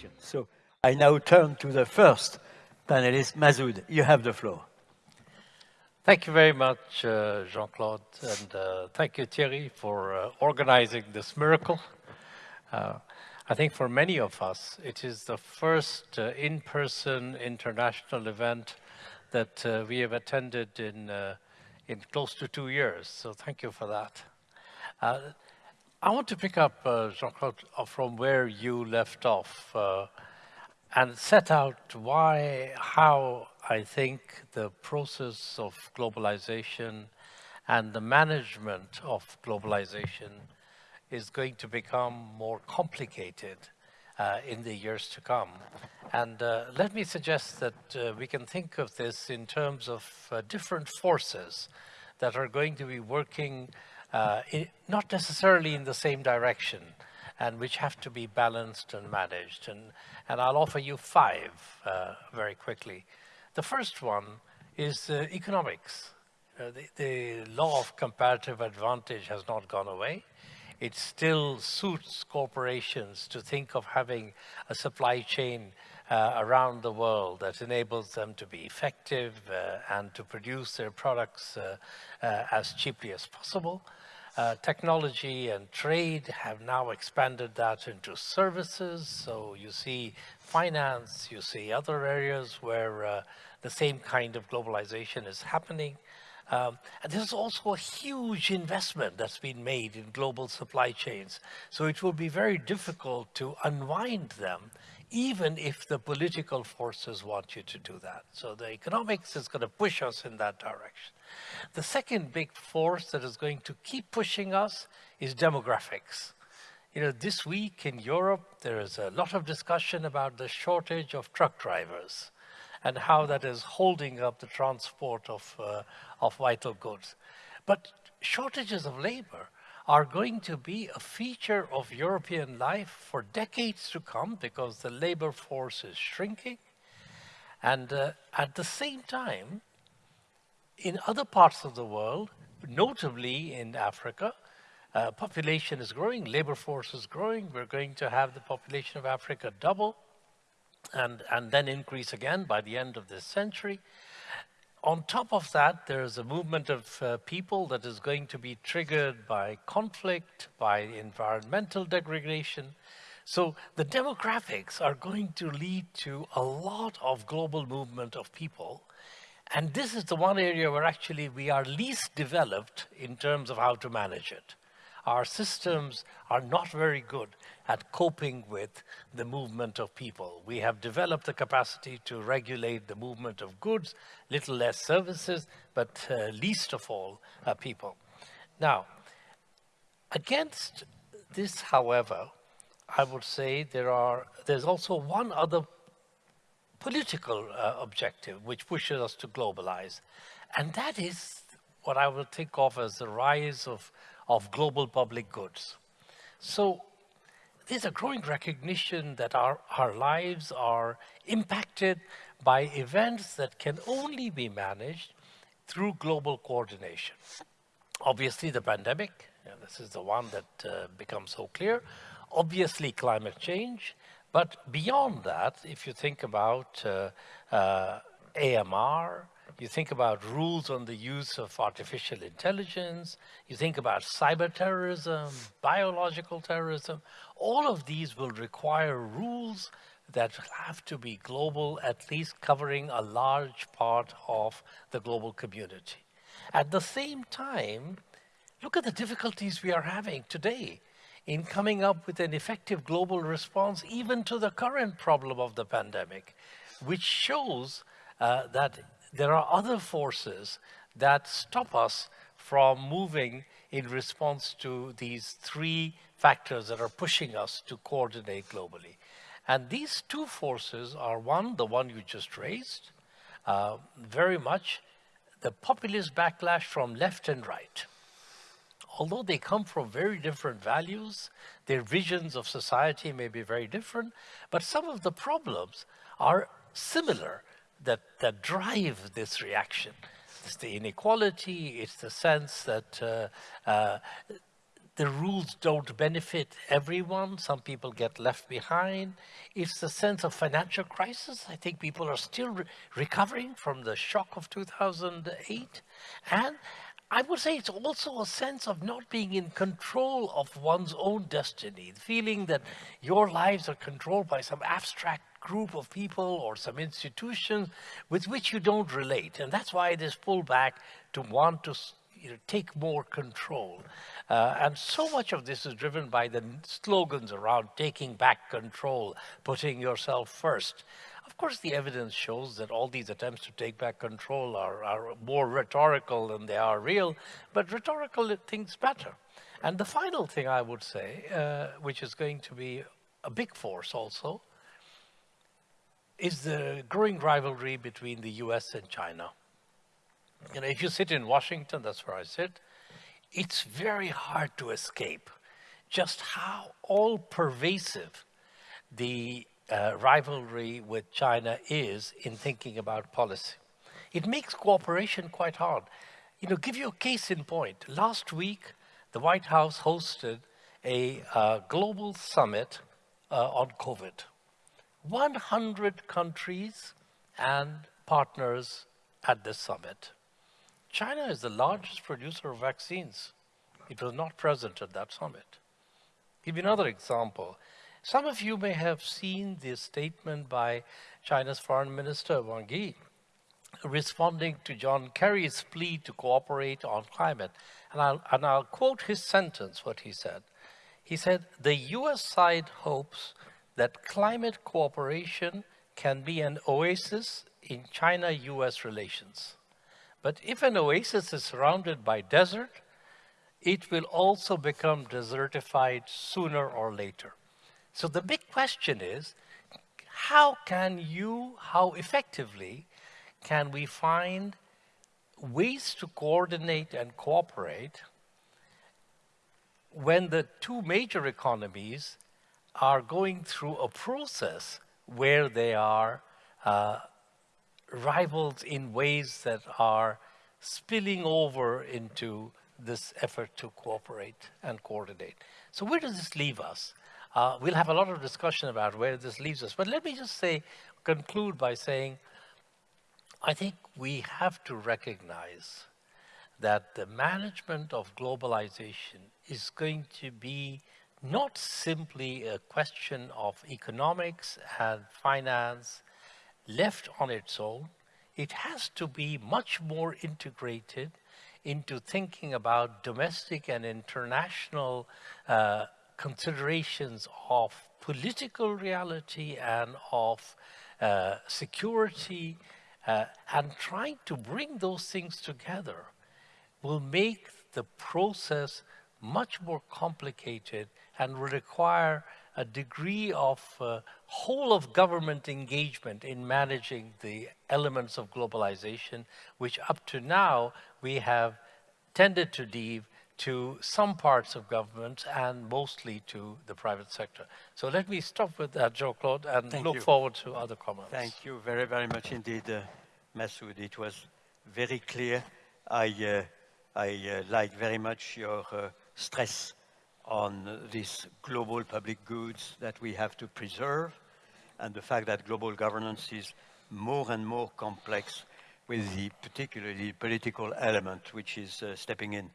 questions. So I now turn to the first panelist, Masood. You have the floor. Thank you very much, uh, Jean-Claude, and uh, thank you, Thierry, for uh, organizing this miracle. Uh, I think for many of us, it is the first uh, in-person international event that uh, we have attended in, in close to two years, so thank you for that. I want to pick up, Jean-Claude, from where you left off and set out why, how I think the process of globalization and the management of globalization is going to become more complicated uh, in the years to come. And uh, let me suggest that uh, we can think of this in terms of uh, different forces that are going to be working uh, not necessarily in the same direction, and which have to be balanced and managed. And, and I'll offer you five uh, very quickly. The first one is uh, economics. The, the, law of comparative advantage has not gone away. It still suits corporations to think of having a supply chain uh, around the world that enables them to be effective uh, and to produce their products uh, as cheaply as possible. Uh, technology and trade have now expanded that into services. So you see finance, you see other areas where uh, the same kind of globalization is happening. Um, and there's also a huge investment that's been made in global supply chains. So it will be very difficult to unwind them even if the political forces want you to do that. So the economics is going to push us in that direction. The second big force that is going to keep pushing us is demographics. You know, this week in Europe, there is a lot of discussion about the shortage of truck drivers and how that is holding up the transport of, uh, of vital goods. But shortages of labor are going to be a feature of European life for decades to come because the labor force is shrinking. And uh, at the same time, in other parts of the world, notably in Africa, uh, population is growing, labor force is growing. We're going to have the population of Africa double and, and then increase again by the end of this century. On top of that, there is a movement of uh, people that is going to be triggered by conflict, by environmental degradation. So the demographics are going to lead to a lot of global movement of people. And this is the one area where actually we are least developed in terms of how to manage it. Our systems are not very good at coping with the movement of people. We have developed the capacity to regulate the movement of goods, little less services, but uh, least of all uh, people. Now, against this, however, I would say there are, there's also one other political uh, objective which pushes us to globalize, and that is what I will think of as the rise of, of global public goods. So there's a growing recognition that our, our lives are impacted by events that can only be managed through global coordination. Obviously, the pandemic, this is the one that uh, becomes so clear. Obviously, climate change. But beyond that, if you think about uh, uh, AMR, you think about rules on the use of artificial intelligence, you think about cyber terrorism, biological terrorism, all of these will require rules that have to be global, at least covering a large part of the global community. At the same time, look at the difficulties we are having today in coming up with an effective global response even to the current problem of the pandemic, which shows uh, that there are other forces that stop us from moving in response to these three factors that are pushing us to coordinate globally. And these two forces are one, the one you just raised, uh, very much the populist backlash from left and right. Although they come from very different values, their visions of society may be very different, but some of the problems are similar that, that drive this reaction. It's the inequality, it's the sense that uh, uh, the rules don't benefit everyone. Some people get left behind. It's the sense of financial crisis. I think people are still re recovering from the shock of 2008. And I would say it's also a sense of not being in control of one's own destiny, the feeling that your lives are controlled by some abstract group of people or some institutions with which you don't relate. And that's why it is pullback to want to you know, take more control. Uh, and so much of this is driven by the slogans around taking back control, putting yourself first. Of course, the evidence shows that all these attempts to take back control are, are more rhetorical than they are real, but rhetorical things better. And the final thing I would say, uh, which is going to be a big force also, is the growing rivalry between the US and China. You know, if you sit in Washington, that's where I sit, it's very hard to escape just how all pervasive the uh, rivalry with China is in thinking about policy. It makes cooperation quite hard. You know, give you a case in point. Last week, the White House hosted a uh, global summit uh, on COVID. 100 countries and partners at this summit. China is the largest producer of vaccines. It was not present at that summit. Give you another example. Some of you may have seen the statement by China's Foreign Minister Wang Yi responding to John Kerry's plea to cooperate on climate. And I'll, and I'll quote his sentence, what he said. He said, the US side hopes that climate cooperation can be an oasis in China-US relations. But if an oasis is surrounded by desert, it will also become desertified sooner or later. So the big question is, how can you, how effectively can we find ways to coordinate and cooperate when the two major economies are going through a process where they are uh, rivals in ways that are spilling over into this effort to cooperate and coordinate. So where does this leave us? Uh, we'll have a lot of discussion about where this leaves us, but let me just say, conclude by saying, I think we have to recognize that the management of globalization is going to be not simply a question of economics and finance left on its own, it has to be much more integrated into thinking about domestic and international uh, considerations of political reality and of uh, security uh, and trying to bring those things together will make the process much more complicated and will require a degree of uh, whole of government engagement in managing the elements of globalization, which up to now we have tended to leave to some parts of government and mostly to the private sector. So let me stop with that, Jean-Claude, and Thank look you. forward to other comments. Thank you very, very much indeed, uh, Masood. It was very clear. I, uh, I uh, like very much your uh, stress on these global public goods that we have to preserve and the fact that global governance is more and more complex with the particularly political element which is uh, stepping in.